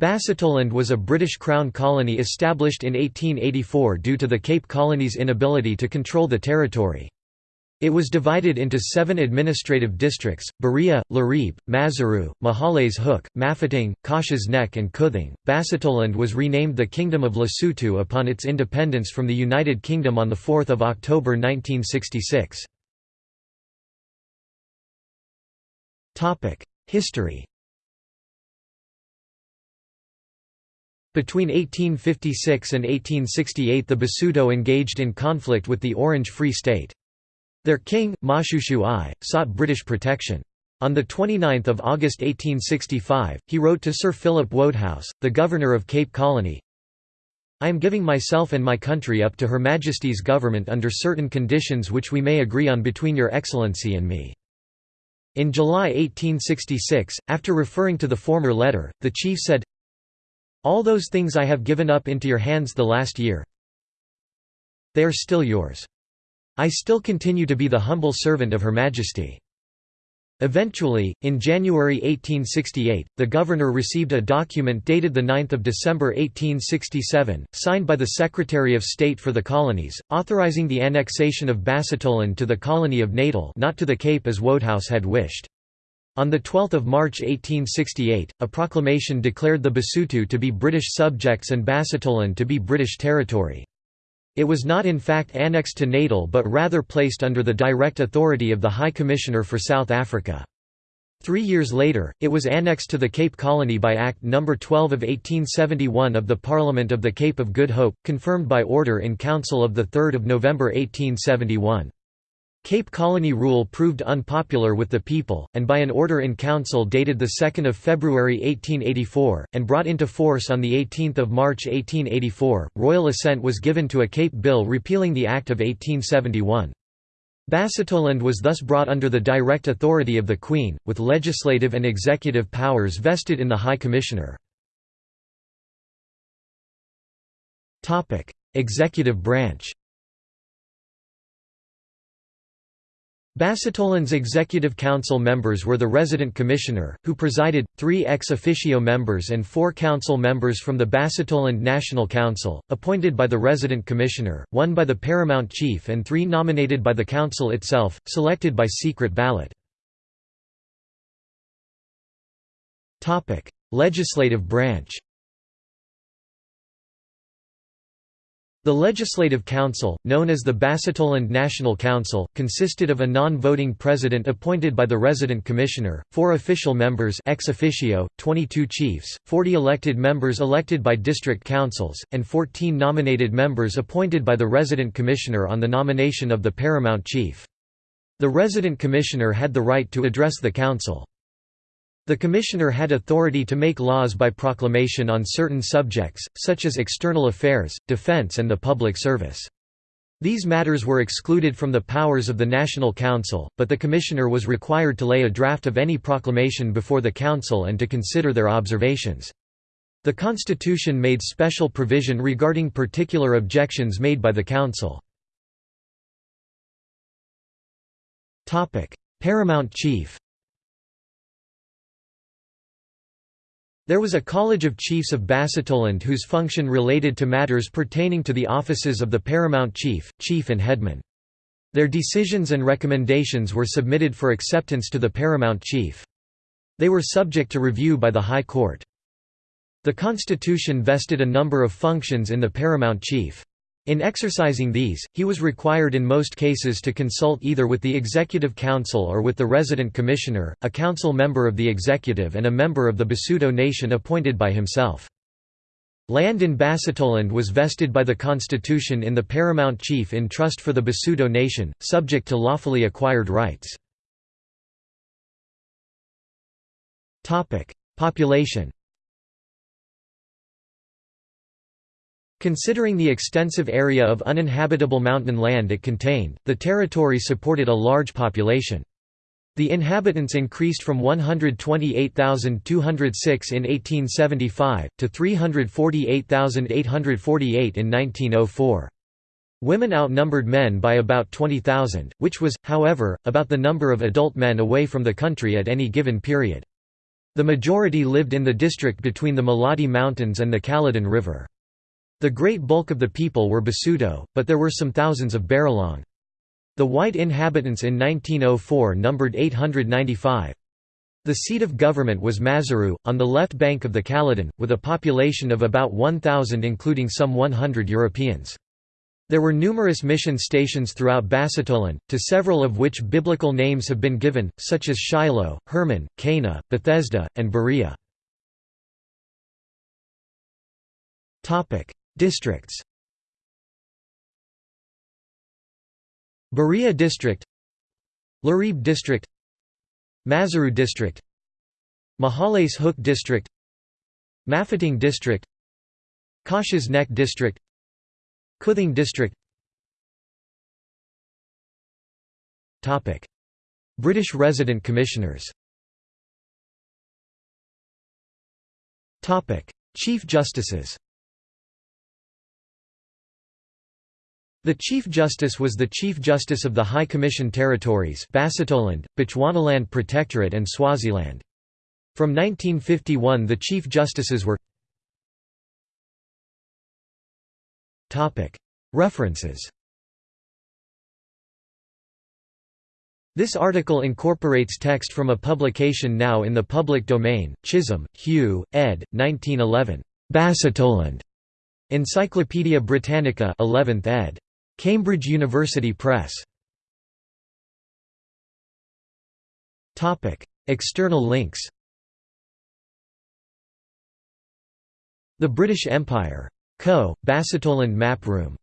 Basutoland was a British Crown colony established in 1884 due to the Cape Colony's inability to control the territory. It was divided into seven administrative districts, Berea, Leribe, Maseru, Mohale's Hoek, Mafeteng, Qacha's Nek and Quthing. Basutoland was renamed the Kingdom of Lesotho upon its independence from the United Kingdom on 4 October 1966. History Between 1856 and 1868 the Basuto engaged in conflict with the Orange Free State. Their king, Moshoeshoe I, sought British protection. On 29 August 1865, he wrote to Sir Philip Wodehouse, the governor of Cape Colony, I am giving myself and my country up to Her Majesty's government under certain conditions which we may agree on between Your Excellency and me. In July 1866, after referring to the former letter, the chief said, all those things I have given up into your hands the last year they are still yours. I still continue to be the humble servant of Her Majesty. Eventually, in January 1868, the governor received a document dated 9 December 1867, signed by the Secretary of State for the Colonies, authorizing the annexation of Basutoland to the colony of Natal not to the Cape as Wodehouse had wished. On 12 March 1868, a proclamation declared the Basuto to be British subjects and Basutoland to be British territory. It was not in fact annexed to Natal but rather placed under the direct authority of the High Commissioner for South Africa. Three years later, it was annexed to the Cape Colony by Act No. 12 of 1871 of the Parliament of the Cape of Good Hope, confirmed by Order in Council of 3 November 1871. Cape Colony rule proved unpopular with the people, and by an order in council dated 2 February 1884, and brought into force on 18 March 1884, royal assent was given to a Cape Bill repealing the Act of 1871. Basutoland was thus brought under the direct authority of the Queen, with legislative and executive powers vested in the High Commissioner. Executive branch Basutoland's Executive Council members were the Resident Commissioner, who presided, three ex officio members and four council members from the Basutoland National Council, appointed by the Resident Commissioner, one by the Paramount Chief and three nominated by the Council itself, selected by secret ballot. Legislative branch The Legislative Council, known as the Basutoland National Council, consisted of a non-voting president appointed by the resident commissioner, four official members ex officio, 22 chiefs, 40 elected members elected by district councils, and 14 nominated members appointed by the resident commissioner on the nomination of the paramount chief. The resident commissioner had the right to address the council. The Commissioner had authority to make laws by proclamation on certain subjects, such as external affairs, defense and the public service. These matters were excluded from the powers of the National Council, but the Commissioner was required to lay a draft of any proclamation before the Council and to consider their observations. The Constitution made special provision regarding particular objections made by the Council. Paramount Chief There was a College of Chiefs of Basutoland whose function related to matters pertaining to the offices of the paramount chief, chief and headman. Their decisions and recommendations were submitted for acceptance to the paramount chief. They were subject to review by the High Court. The Constitution vested a number of functions in the paramount chief. In exercising these, he was required in most cases to consult either with the Executive Council or with the Resident Commissioner, a council member of the executive and a member of the Basuto Nation appointed by himself. Land in Basutoland was vested by the Constitution in the paramount chief in trust for the Basuto Nation, subject to lawfully acquired rights. Population Considering the extensive area of uninhabitable mountain land it contained, the territory supported a large population. The inhabitants increased from 128,206 in 1875, to 348,848 in 1904. Women outnumbered men by about 20,000, which was, however, about the number of adult men away from the country at any given period. The majority lived in the district between the Maluti Mountains and the Caledon River. The great bulk of the people were Basuto, but there were some thousands of Baralong. The white inhabitants in 1904 numbered 895. The seat of government was Maseru, on the left bank of the Caledon, with a population of about 1,000 including some 100 Europeans. There were numerous mission stations throughout Basutoland, to several of which biblical names have been given, such as Shiloh, Hermon, Cana, Bethesda, and Berea. Districts. Berea District. Leribe District. Maseru District. Mohale's Hoek District. Mafeteng District. Qacha's Nek District. Quthing District. British resident commissioners. Chief Justices The Chief Justice was the Chief Justice of the High Commission Territories Basutoland, Bechuanaland Protectorate and Swaziland. From 1951 the Chief Justices were References This article incorporates text from a publication now in the public domain, Chisholm, Hugh, ed. 1911. Basutoland. Encyclopædia Britannica 11th ed. Cambridge University Press External links The British Empire. Co. Basutoland Map Room